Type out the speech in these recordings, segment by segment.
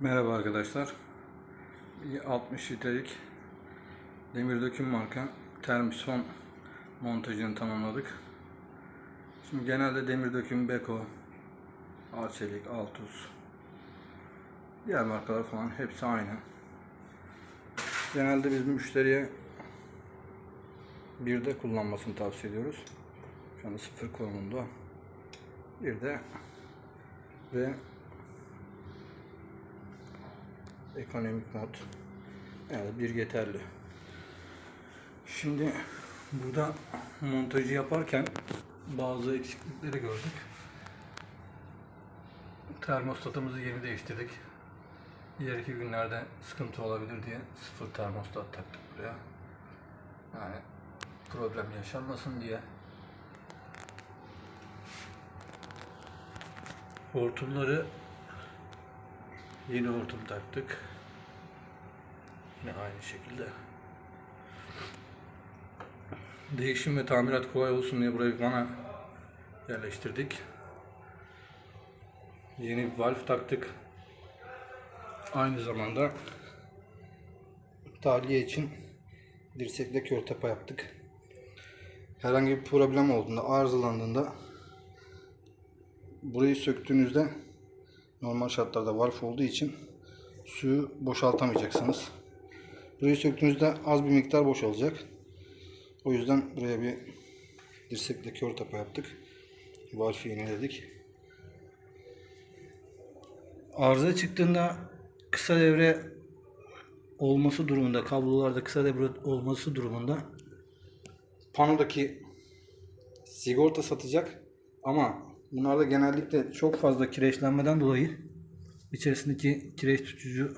Merhaba arkadaşlar. Bir 60 litrelik demir döküm marka termison montajını tamamladık. Şimdi genelde demir döküm Beko, Arçelik, Altus, diğer markalar falan hepsi aynı. Genelde biz müşteriye bir de kullanmasını tavsiye ediyoruz. Şu anda sıfır konumunda. Bir de ve ekonomik mod yani bir yeterli. Şimdi burada montajı yaparken bazı eksiklikleri gördük. Termostatımızı yeni değiştirdik. Diğer iki günlerde sıkıntı olabilir diye sıfır termostat taktık buraya. Yani problem yaşanmasın diye. Hortumları Yeni hortum taktık. Yine aynı şekilde. Değişim ve tamirat kolay olsun diye buraya bir vana yerleştirdik. Yeni bir valve taktık. Aynı zamanda tahliye için dirsekle kör tapa yaptık. Herhangi bir problem olduğunda, arızalandığında burayı söktüğünüzde normal şartlarda valf olduğu için suyu boşaltamayacaksınız. Burayı söktüğünüzde az bir miktar boşalacak. O yüzden buraya bir dirsekle kör tapa yaptık. Valfi yeniledik. Arıza çıktığında kısa devre olması durumunda, kablolarda kısa devre olması durumunda panodaki sigorta satacak ama bunlarda genellikle çok fazla kireçlenmeden dolayı içerisindeki kireç tutucu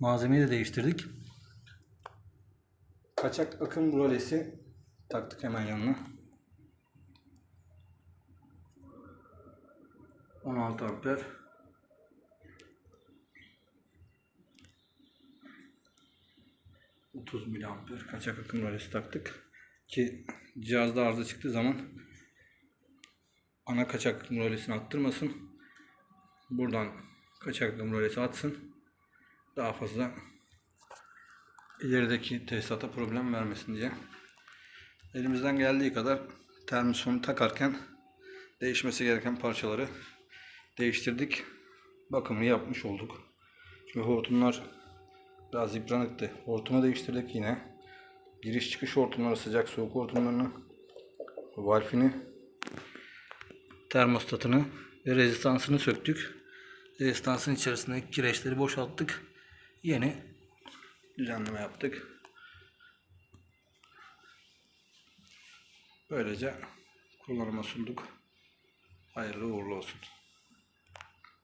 malzemeyi de değiştirdik. Kaçak akım brolesi taktık hemen yanına. 16 amper. ...30 miliamper kaçak akım rölesi taktık. Ki cihazda arıza çıktığı zaman ana kaçak rölesini attırmasın. Buradan kaçak rölesi atsın. Daha fazla ilerideki tesisata problem vermesin diye. Elimizden geldiği kadar termisonu takarken değişmesi gereken parçaları değiştirdik. Bakımını yapmış olduk. Çünkü hortumlar biraz yıpranıktı. Hortumu değiştirdik yine. Giriş çıkış hortumları, sıcak soğuk hortumlarını, valfini termostatını ve rezistansını söktük. Rezistansın içerisindeki kireçleri boşalttık. Yeni düzenleme yaptık. Böylece kullanıma sunduk. Hayırlı uğurlu olsun.